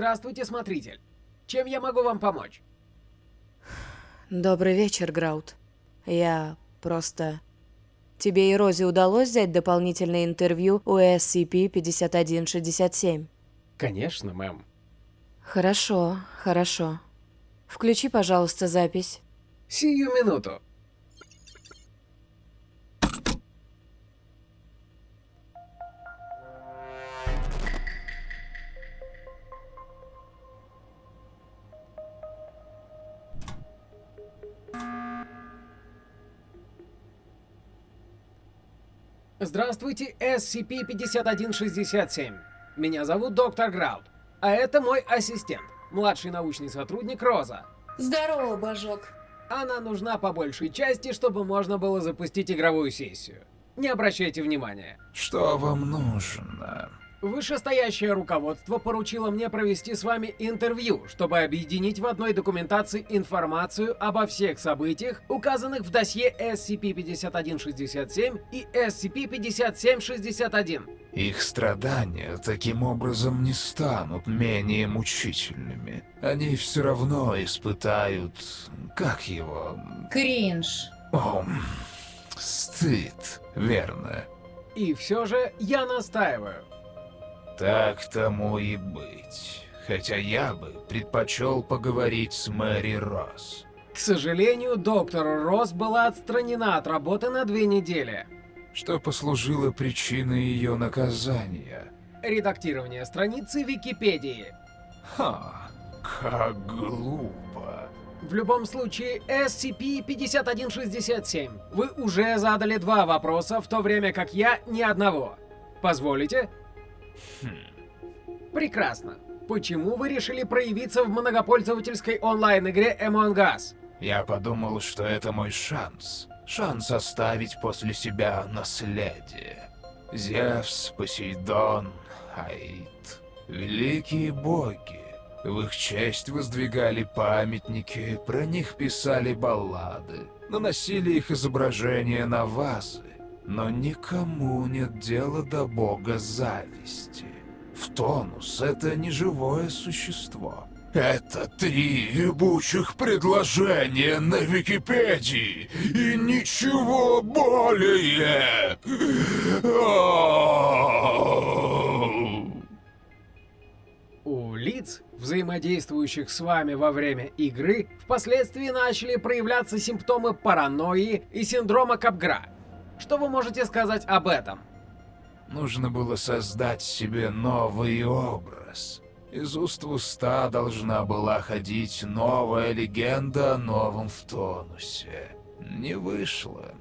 Здравствуйте, смотритель. Чем я могу вам помочь? Добрый вечер, Граут. Я просто... Тебе и Розе удалось взять дополнительное интервью у SCP-5167? Конечно, мэм. Хорошо, хорошо. Включи, пожалуйста, запись. Сию минуту. Здравствуйте, SCP-5167. Меня зовут доктор Граут, а это мой ассистент, младший научный сотрудник Роза. Здорово, Божок. Она нужна по большей части, чтобы можно было запустить игровую сессию. Не обращайте внимания. Что вам нужно? Вышестоящее руководство поручило мне провести с вами интервью, чтобы объединить в одной документации информацию обо всех событиях, указанных в досье SCP-5167 и SCP-5761. Их страдания таким образом не станут менее мучительными. Они все равно испытают... как его... Кринж. О, стыд, верно. И все же я настаиваю. Так тому и быть. Хотя я бы предпочел поговорить с Мэри Росс. К сожалению, доктор Росс была отстранена от работы на две недели. Что послужило причиной ее наказания? Редактирование страницы Википедии. Ха, как глупо. В любом случае, SCP-5167. Вы уже задали два вопроса, в то время как я ни одного. Позволите? Прекрасно. Почему вы решили проявиться в многопользовательской онлайн-игре Among Us? Я подумал, что это мой шанс. Шанс оставить после себя наследие. Зевс, Посейдон, Аид. Великие боги. В их честь воздвигали памятники, про них писали баллады, наносили их изображения на вазы. Но никому нет дела до бога зависти. В тонус это не живое существо. Это три ебучих предложения на Википедии и ничего более. У лиц, взаимодействующих с вами во время игры, впоследствии начали проявляться симптомы паранойи и синдрома Капгра. Что вы можете сказать об этом? Нужно было создать себе новый образ. Из уст в уста должна была ходить новая легенда о новом в тонусе. Не вышло.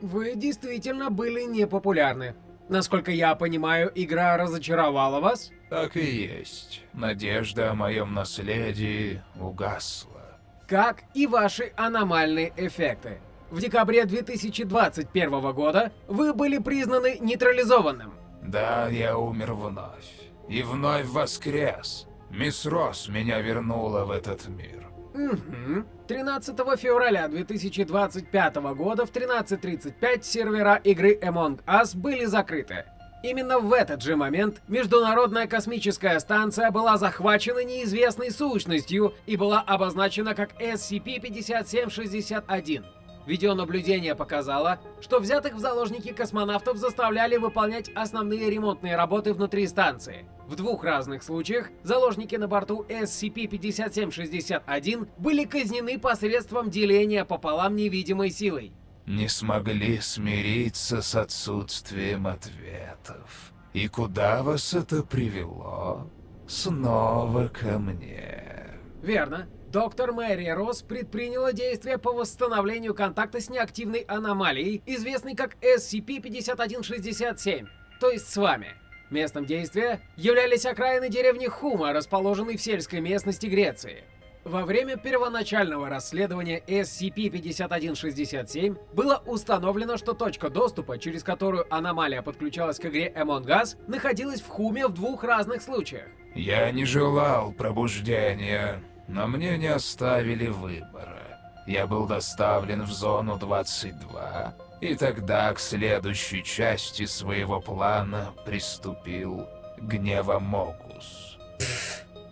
Вы действительно были непопулярны. Насколько я понимаю, игра разочаровала вас? Так и есть. Надежда о моем наследии угасла. Как и ваши аномальные эффекты. В декабре 2021 года вы были признаны нейтрализованным. Да, я умер вновь. И вновь воскрес. Мисс Росс меня вернула в этот мир. Угу. 13 февраля 2025 года в 13.35 сервера игры Among Us были закрыты. Именно в этот же момент Международная космическая станция была захвачена неизвестной сущностью и была обозначена как SCP-5761. Видеонаблюдение показало, что взятых в заложники космонавтов заставляли выполнять основные ремонтные работы внутри станции. В двух разных случаях заложники на борту SCP-5761 были казнены посредством деления пополам невидимой силой. Не смогли смириться с отсутствием ответов. И куда вас это привело? Снова ко мне. Верно. Доктор Мэри Росс предприняла действия по восстановлению контакта с неактивной аномалией, известной как SCP-5167, то есть с вами. Местом действия являлись окраины деревни Хума, расположенной в сельской местности Греции. Во время первоначального расследования SCP-5167 было установлено, что точка доступа, через которую аномалия подключалась к игре Among Us, находилась в Хуме в двух разных случаях. Я не желал пробуждения но мне не оставили выбора. Я был доставлен в зону 22, и тогда к следующей части своего плана приступил Гневомогус.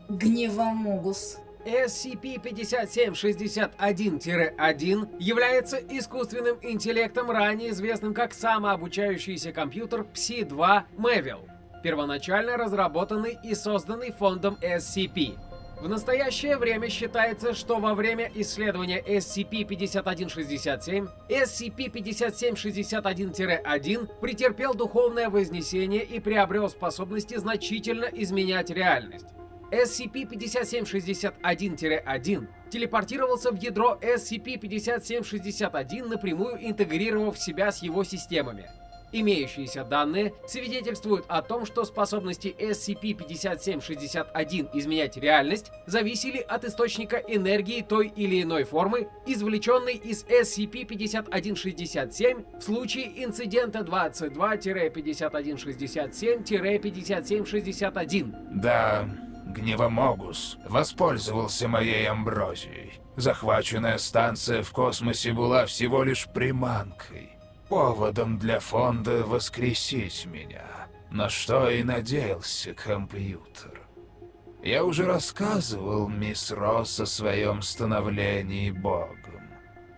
Гневомогус. SCP-5761-1 является искусственным интеллектом, ранее известным как самообучающийся компьютер Psi-2 Mevil, первоначально разработанный и созданный фондом SCP. В настоящее время считается, что во время исследования SCP-5167 SCP-5761-1 претерпел духовное вознесение и приобрел способности значительно изменять реальность. SCP-5761-1 телепортировался в ядро SCP-5761, напрямую интегрировав себя с его системами. Имеющиеся данные свидетельствуют о том, что способности SCP-5761 изменять реальность зависели от источника энергии той или иной формы, извлеченной из SCP-5167 в случае инцидента 22-5167-5761. Да, Гневомогус воспользовался моей амброзией. Захваченная станция в космосе была всего лишь приманкой, поводом для фонда воскресить меня, на что и надеялся компьютер. Я уже рассказывал мисс Росс о своем становлении богом.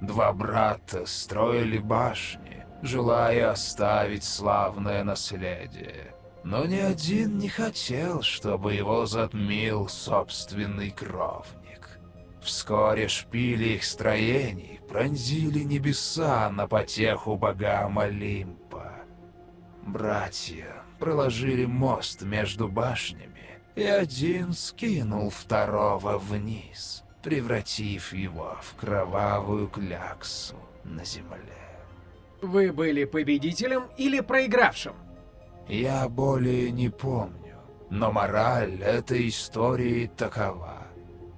Два брата строили башни, желая оставить славное наследие. Но ни один не хотел, чтобы его затмил собственный кровник. Вскоре шпили их строений пронзили небеса на потеху богам Олимпа. Братья проложили мост между башнями, и один скинул второго вниз, превратив его в кровавую кляксу на земле. Вы были победителем или проигравшим? Я более не помню, но мораль этой истории такова.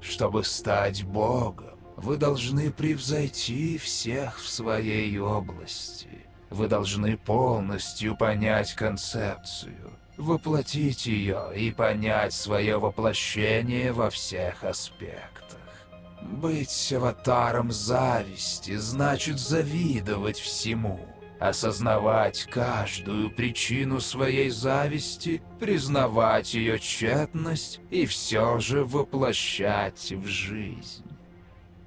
Чтобы стать богом, вы должны превзойти всех в своей области. Вы должны полностью понять концепцию, воплотить ее и понять свое воплощение во всех аспектах. Быть аватаром зависти значит завидовать всему, осознавать каждую причину своей зависти, признавать ее тщетность и все же воплощать в жизнь.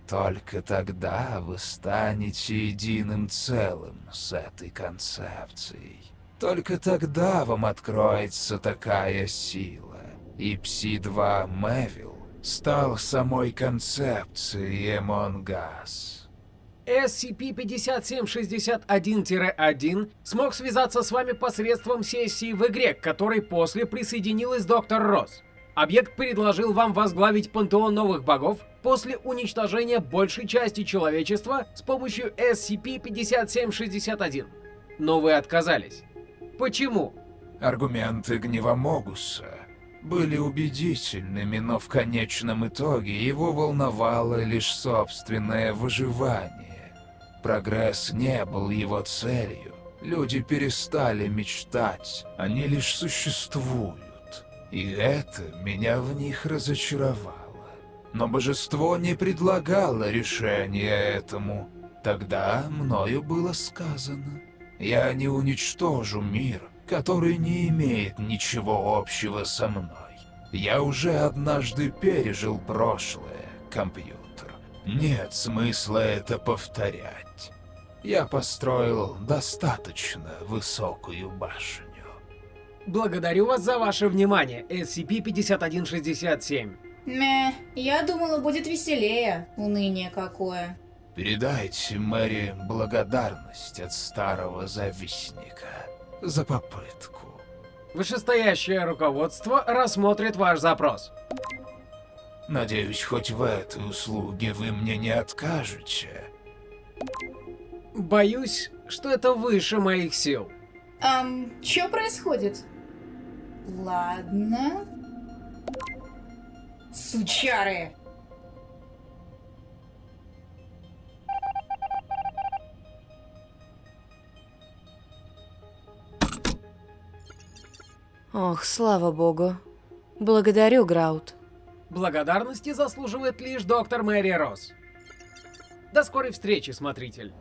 Только тогда вы станете единым целым с этой концепцией. Только тогда вам откроется такая сила. И Пси-2 Мэвил стал самой концепцией Us. SCP-5761-1 смог связаться с вами посредством сессии в игре, к которой после присоединилась доктор Росс. Объект предложил вам возглавить пантеон новых богов после уничтожения большей части человечества с помощью SCP-5761. Но вы отказались. Почему? Аргументы Гневомогуса были убедительными, но в конечном итоге его волновало лишь собственное выживание. Прогресс не был его целью. Люди перестали мечтать, они лишь существуют. И это меня в них разочаровало. Но божество не предлагало решения этому. Тогда мною было сказано, я не уничтожу мир, который не имеет ничего общего со мной. Я уже однажды пережил прошлое, компьютер. Нет смысла это повторять. Я построил достаточно высокую башню. Благодарю вас за ваше внимание, SCP-5167. Мeh, я думала, будет веселее. Уныние какое. Передайте Мэри благодарность от старого завистника за попытку. Вышестоящее руководство рассмотрит ваш запрос. Надеюсь, хоть в этой услуге вы мне не откажете. Боюсь, что это выше моих сил. Ам, что происходит? Ладно. Сучары! Ох, слава богу. Благодарю, Граут. Благодарности заслуживает лишь доктор Мэри Росс. До скорой встречи, смотритель.